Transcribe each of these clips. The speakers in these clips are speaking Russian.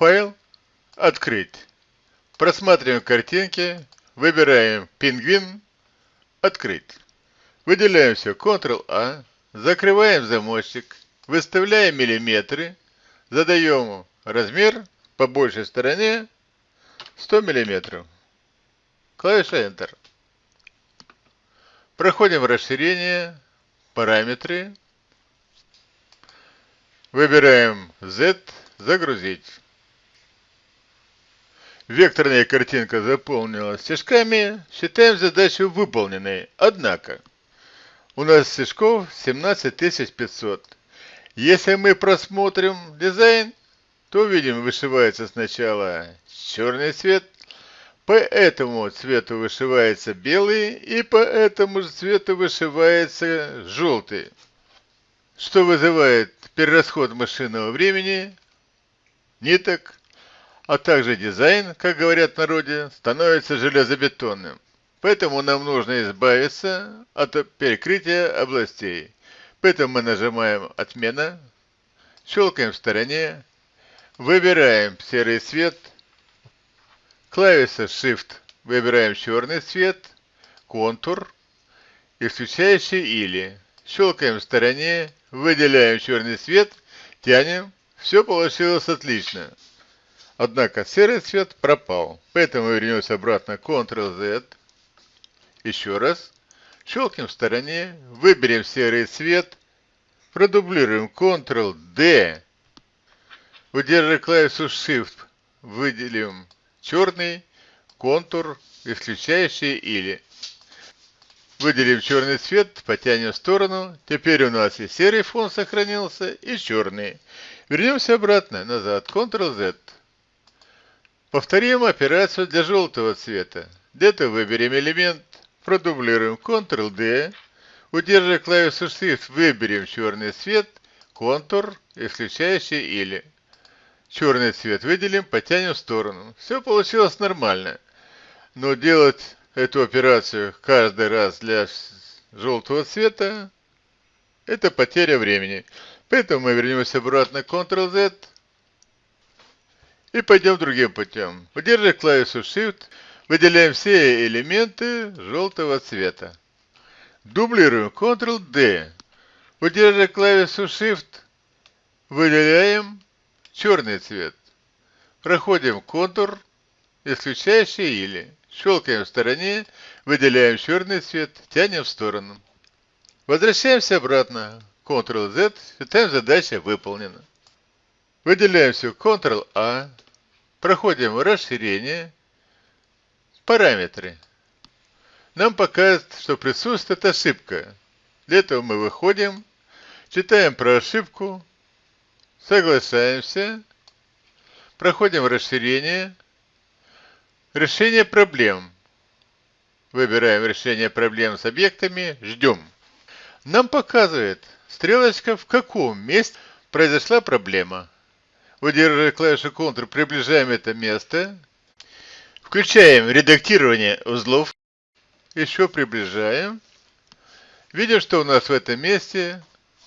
Файл. Открыть. Просматриваем картинки. Выбираем пингвин. Открыть. Выделяем все. Ctrl-A. Закрываем замочек. Выставляем миллиметры. Задаем размер по большей стороне 100 миллиметров. Клавиша Enter. Проходим расширение, параметры. Выбираем Z, загрузить. Векторная картинка заполнилась стежками. Считаем задачу выполненной. Однако, у нас стежков 17500. Если мы просмотрим дизайн, то увидим, вышивается сначала черный цвет, по этому цвету вышивается белый, и по этому же цвету вышивается желтый, что вызывает перерасход машинного времени, ниток, а также дизайн, как говорят в народе, становится железобетонным. Поэтому нам нужно избавиться от перекрытия областей. Поэтому мы нажимаем «Отмена», щелкаем в стороне, выбираем серый цвет, клавиша Shift, выбираем черный цвет, контур, исключающий или. Щелкаем в стороне, выделяем черный цвет, тянем, все получилось отлично. Однако серый цвет пропал, поэтому вернемся обратно Ctrl-Z, еще раз, Щелкнем в стороне, выберем серый цвет, продублируем Ctrl-D, удерживая клавишу Shift, выделим черный, контур, исключающий или. Выделим черный цвет, потянем в сторону. Теперь у нас и серый фон сохранился, и черный. Вернемся обратно, назад, Ctrl-Z. Повторим операцию для желтого цвета. Где-то выберем элемент, продублируем Ctrl-D, удерживая клавишу Shift, выберем черный цвет, контур, исключающий или. Черный цвет выделим, потянем в сторону. Все получилось нормально. Но делать эту операцию каждый раз для желтого цвета это потеря времени. Поэтому мы вернемся обратно Ctrl-Z и пойдем другим путем. Удерживая клавишу Shift, Выделяем все элементы желтого цвета. Дублируем Ctrl-D. Удерживая клавишу Shift, выделяем черный цвет. Проходим контур, исключающий или. Щелкаем в стороне, выделяем черный цвет, тянем в сторону. Возвращаемся обратно. Ctrl-Z, считаем задача выполнена. Выделяем все Ctrl-A, проходим расширение, Параметры. Нам показывает, что присутствует ошибка. Для этого мы выходим, читаем про ошибку, соглашаемся, проходим расширение, решение проблем. Выбираем решение проблем с объектами, ждем. Нам показывает стрелочка, в каком месте произошла проблема. Удерживая клавишу Ctrl, приближаем это место, Включаем редактирование узлов. Еще приближаем. Видим, что у нас в этом месте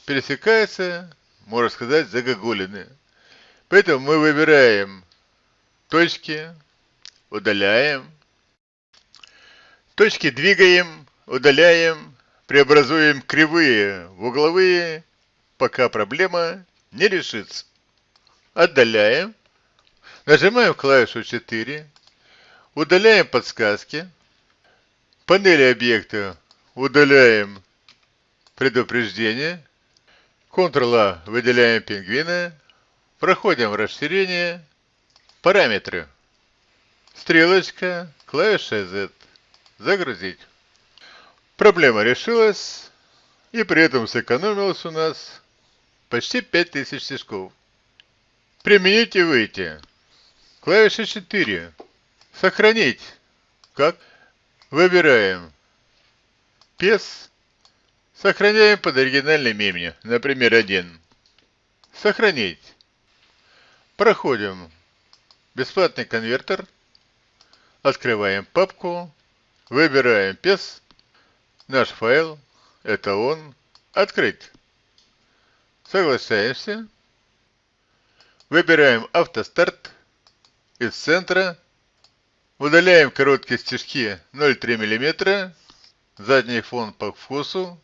пересекается, можно сказать, загогулины. Поэтому мы выбираем точки, удаляем. Точки двигаем, удаляем, преобразуем кривые в угловые, пока проблема не решится. Отдаляем. Нажимаем клавишу 4. Удаляем подсказки. Панели объекта удаляем предупреждение. Ctrl-A выделяем пингвина. Проходим расширение. Параметры. Стрелочка, клавиша Z. Загрузить. Проблема решилась. И при этом сэкономилось у нас почти 5000 стежков. Применить и выйти. Клавиша 4. Сохранить. Как? Выбираем. PES. Сохраняем под оригинальным именем. Например, один. Сохранить. Проходим. Бесплатный конвертер. Открываем папку. Выбираем PES. Наш файл. Это он. Открыть. Соглашаемся. Выбираем автостарт. из центра. Удаляем короткие стежки 0,3 мм. Задний фон по вкусу.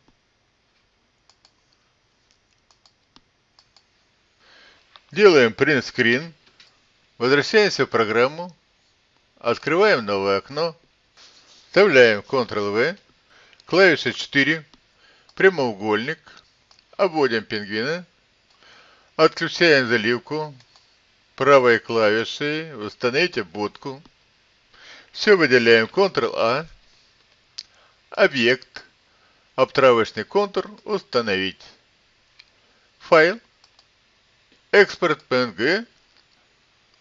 Делаем print screen. Возвращаемся в программу. Открываем новое окно. Вставляем Ctrl-V. Клавиша 4. Прямоугольник. Обводим пингвина. Отключаем заливку. Правой клавишей установите будку. Все выделяем Ctrl-A. Объект. Обтравочный контур установить. Файл. Экспорт PNG.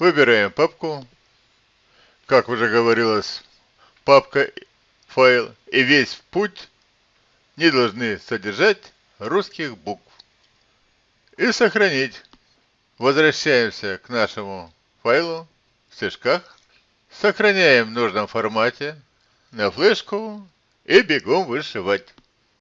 Выбираем папку. Как уже говорилось, папка, файл и весь путь не должны содержать русских букв. И сохранить. Возвращаемся к нашему файлу в стежках. Сохраняем в нужном формате на флешку и бегом вышивать.